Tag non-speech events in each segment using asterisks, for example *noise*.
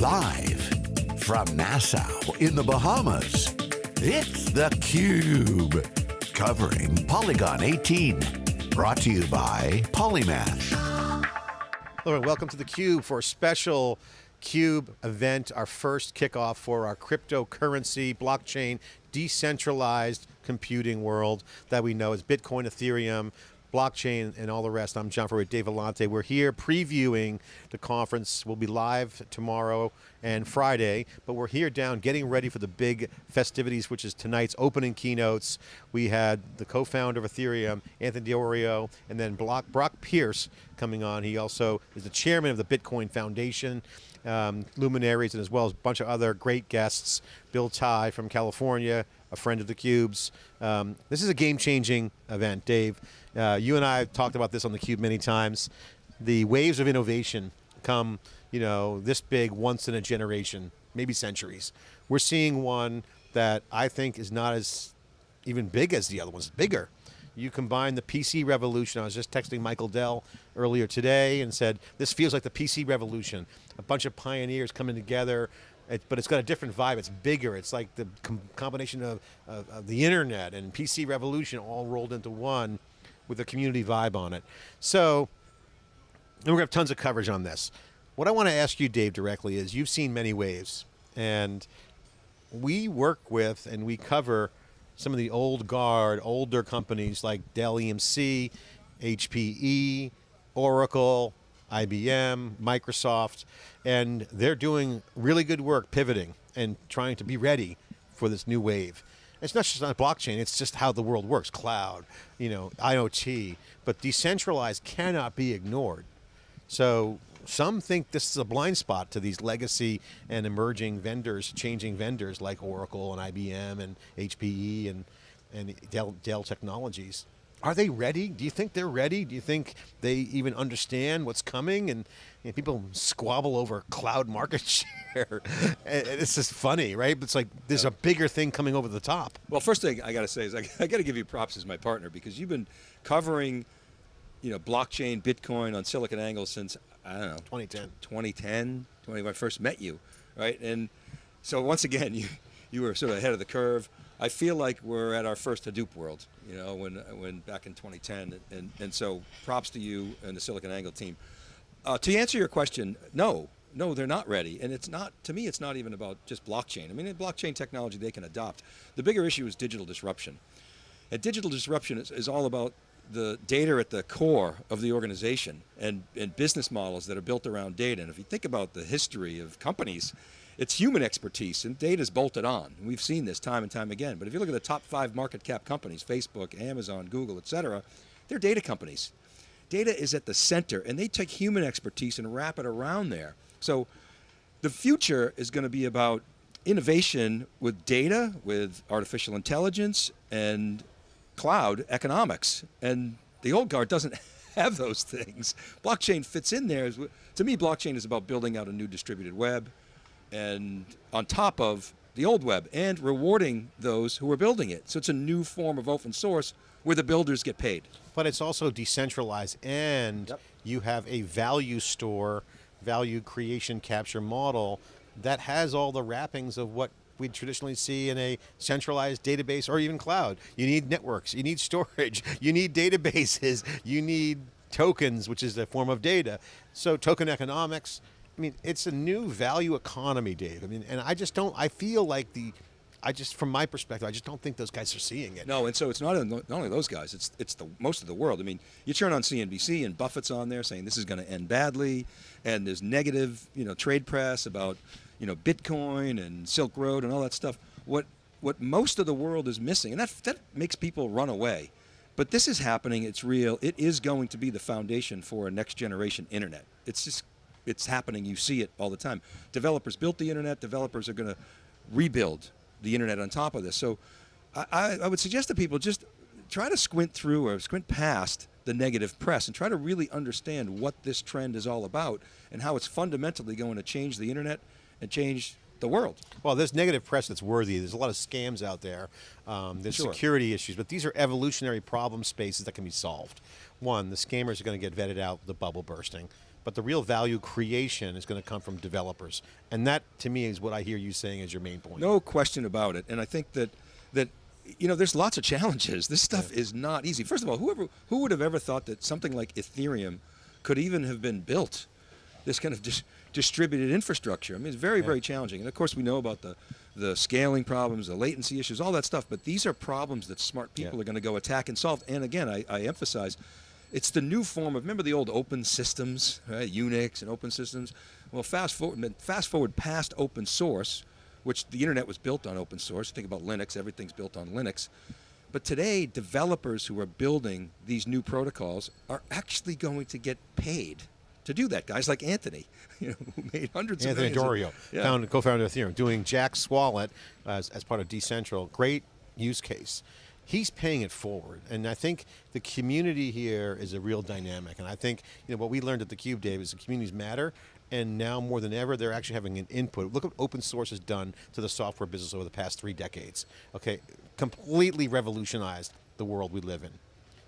Live from Nassau in the Bahamas, it's theCUBE. Covering PolyCon 18. Brought to you by Polymath. Hello and welcome to theCUBE for a special CUBE event, our first kickoff for our cryptocurrency, blockchain, decentralized computing world that we know as Bitcoin, Ethereum, blockchain and all the rest. I'm John Furrier, Dave Vellante. We're here previewing the conference. We'll be live tomorrow and Friday, but we're here down getting ready for the big festivities, which is tonight's opening keynotes. We had the co-founder of Ethereum, Anthony Di Iorio, and then Brock Pierce coming on. He also is the chairman of the Bitcoin Foundation. Um, luminaries and as well as a bunch of other great guests. Bill Tai from California, a friend of the Cubes. Um, this is a game-changing event, Dave. Uh, you and I have talked about this on the Cube many times. The waves of innovation come, you know, this big once in a generation, maybe centuries. We're seeing one that I think is not as even big as the other ones, bigger. You combine the PC revolution, I was just texting Michael Dell earlier today and said, this feels like the PC revolution. A bunch of pioneers coming together, it, but it's got a different vibe. It's bigger. It's like the com combination of, of, of, the internet and PC revolution all rolled into one with a community vibe on it. So, and we're going to have tons of coverage on this. What I want to ask you, Dave, directly is you've seen many waves, and we work with and we cover some of the old guard, older companies like Dell EMC, HPE, Oracle, IBM, Microsoft, and they're doing really good work pivoting and trying to be ready for this new wave. It's not just on blockchain, it's just how the world works, cloud, you know, IoT, but decentralized cannot be ignored. So some think this is a blind spot to these legacy and emerging vendors, changing vendors like Oracle and IBM and HPE and, and Dell, Dell Technologies. Are they ready? Do you think they're ready? Do you think they even understand what's coming? And you know, people squabble over cloud *laughs* market share. *laughs* it's just funny, right? It's like there's a bigger thing coming over the top. Well, first thing I got to say is I, *laughs* I got to give you props as my partner because you've been covering, you know, blockchain, Bitcoin on SiliconANGLE since I don't know 2010, 2010, when I first met you, right? And so once again, *laughs* you you were sort of ahead of the curve. I feel like we're at our first Hadoop world, you know, when, when back in 2010, and, and so props to you and the SiliconANGLE team. Uh, to answer your question, no, no, they're not ready. And it's not, to me, it's not even about just blockchain. I mean, blockchain technology they can adopt. The bigger issue is digital disruption. And digital disruption is, is all about the data at the core of the organization and, and business models that are built around data. And if you think about the history of companies, it's human expertise and data is bolted on. We've seen this time and time again. But if you look at the top five market cap companies, Facebook, Amazon, Google, et cetera, they're data companies. Data is at the center and they take human expertise and wrap it around there. So the future is going to be about innovation with data, with artificial intelligence and cloud economics. And the old guard doesn't *laughs* have those things. Blockchain fits in there. To me, blockchain is about building out a new distributed web, and on top of the old web and rewarding those who are building it. So it's a new form of open source where the builders get paid. But it's also decentralized and yep. you have a value store, value creation capture model that has all the wrappings of what we traditionally see in a centralized database or even cloud. You need networks, you need *laughs* storage, you need databases, you need tokens, which is a form of data. So token economics, I mean, it's a new value economy, Dave. I mean, and I just don't, I feel like the, I just, from my perspective, I just don't think those guys are seeing it. No, and so it's not, not only those guys, it's, it's the most of the world. I mean, you turn on CNBC and Buffett's on there saying this is going to end badly, and there's negative, you know, trade press about, you know, Bitcoin and Silk Road and all that stuff. What, what most of the world is missing, and that, that makes people run away. But this is happening, it's real, it is going to be the foundation for a next generation internet. It's just it's happening, you see it all the time. Developers built the internet, developers are going to rebuild the internet on top of this. So I, I would suggest to people just try to squint through or squint past the negative press and try to really understand what this trend is all about and how it's fundamentally going to change the internet and change the world. Well, there's negative press that's worthy. There's a lot of scams out there. Um, there's sure. security issues, but these are evolutionary problem spaces that can be solved. One, the scammers are going to get vetted out, the bubble bursting. but the real value creation is going to come from developers. And that, to me, is what I hear you saying as your main point. No question about it. And I think that that you know, there's lots of challenges. This stuff yeah. is not easy. First of all, whoever who would have ever thought that something like Ethereum could even have been built? This kind of dis distributed infrastructure. I mean, it's very, yeah. very challenging. And of course, we know about the the scaling problems, the latency issues, all that stuff. But these are problems that smart people yeah. are going to go attack and solve. And again, I, I, emphasize, it's the new form of remember the old open systems, right? Unix and open systems. Well, fast forward, fast forward past open source which the internet was built on open source. Think about Linux, everything's built on Linux. But today, developers who are building these new protocols are actually going to get paid to do that. Guys like Anthony, *laughs* you know, who made hundreds Anthony of Anthony Di Iorio, yeah. co-founder of Ethereum, doing Jaxx Wallet as, as part of Decentral. Great use case. He's paying it forward, and I think the community here is a real dynamic. And I think you know what we learned at the Cube, Dave, is the communities matter, and now more than ever, they're actually having an input. Look what open source has done to the software business over the past three decades. Okay, completely revolutionized the world we live in.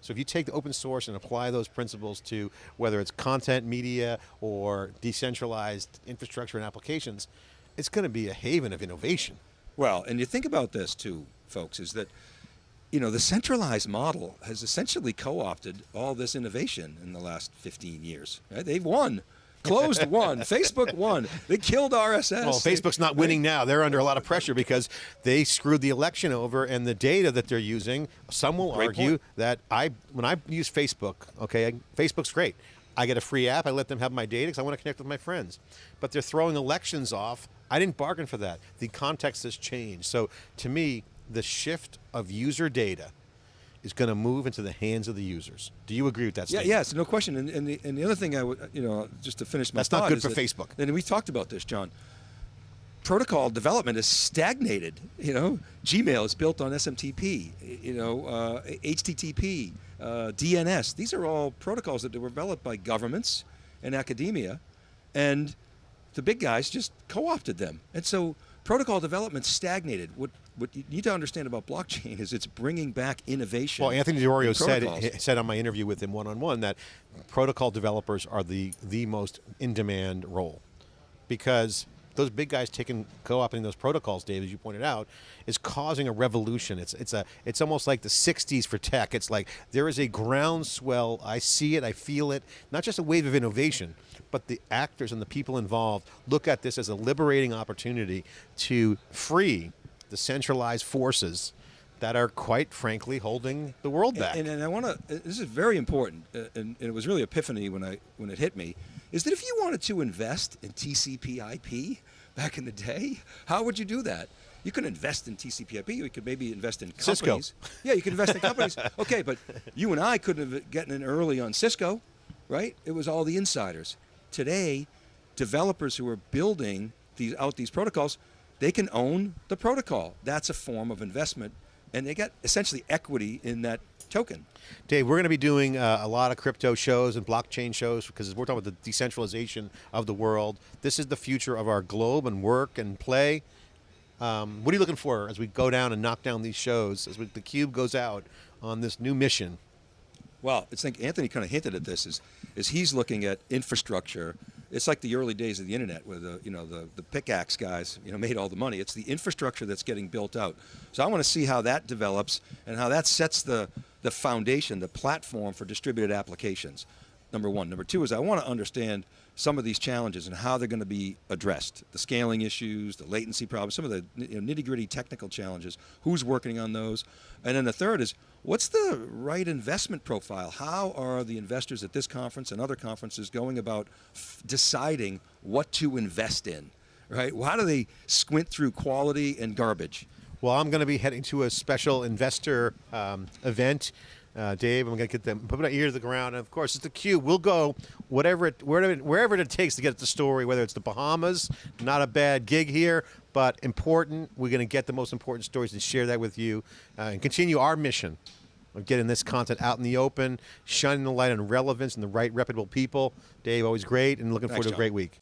So if you take the open source and apply those principles to whether it's content, media, or decentralized infrastructure and applications, it's going to be a haven of innovation. Well, and you think about this too, folks, is that you know, the centralized model has essentially co-opted all this innovation in the last 15 years. Right? They've won Closed won. Facebook won. They killed RSS. Well, Facebook's not winning now. They're under a lot of pressure because they screwed the election over, and the data that they're using. Some will great argue point. that I, when I use Facebook, okay, Facebook's great. I get a free app. I let them have my data because I want to connect with my friends. But they're throwing elections off. I didn't bargain for that. The context has changed. So to me, the shift of user data is going to move into the hands of the users. Do you agree with that statement? Yeah, yes, no question. And, and, the, and the other thing I would, you know, just to finish my That's not good for that, Facebook. And we talked about this, John. Protocol development is stagnated. You know, Gmail is built on SMTP. You know, uh, HTTP, uh, DNS. These are all protocols that were developed by governments and academia, and the big guys just co-opted them. And so protocol development stagnated. What what you need to understand about blockchain is it's bringing back innovation. Well, Anthony Di Iorio said said on my interview with him one on one that protocol developers are the the most in demand role because those big guys taking co-opting those protocols, Dave, as you pointed out, is causing a revolution. It's it's a it's almost like the '60s for tech. It's like there is a groundswell. I see it. I feel it. Not just a wave of innovation, but the actors and the people involved look at this as a liberating opportunity to free the centralized forces that are quite frankly holding the world back. And, and, and I want to. This is very important, uh, and, and, it was really epiphany when I when it hit me is that if you wanted to invest in TCP/IP back in the day, how would you do that? You could invest in TCP/IP. You could maybe invest in companies. Cisco. Yeah, you could invest in companies. *laughs* Okay, but you and I couldn't have gotten in early on Cisco, right? It was all the insiders. Today, developers who are building these out these protocols, they can own the protocol. That's a form of investment, and they get essentially equity in that token. Dave, we're going to be doing uh, a lot of crypto shows and blockchain shows because we're talking about the decentralization of the world. This is the future of our globe and work and play. Um, what are you looking for as we go down and knock down these shows, as we, the Cube goes out on this new mission? Well, I think Anthony kind of hinted at this, is, is he's looking at infrastructure it's like the early days of the internet where the you know the the pickaxe guys you know made all the money. It's the infrastructure that's getting built out. So I want to see how that develops and how that sets the the foundation, the platform for distributed applications. Number one. Number two is I want to understand some of these challenges and how they're going to be addressed. The scaling issues, the latency problems, some of the you know, nitty gritty technical challenges, who's working on those. And then the third is, what's the right investment profile? How are the investors at this conference and other conferences going about deciding what to invest in, right? How do they squint through quality and garbage? Well, I'm going to be heading to a special investor um, event uh, Dave. I'm going to get them, put my ear to the ground. And of course, it's the Cube. We'll go whatever it, wherever, wherever it takes to get the story, whether it's the Bahamas, not a bad gig here, but important. We're going to get the most important stories and share that with you uh, and continue our mission of getting this content out in the open, shining the light on relevance and the right reputable people. Dave, always great, and looking Thanks, forward to a great week.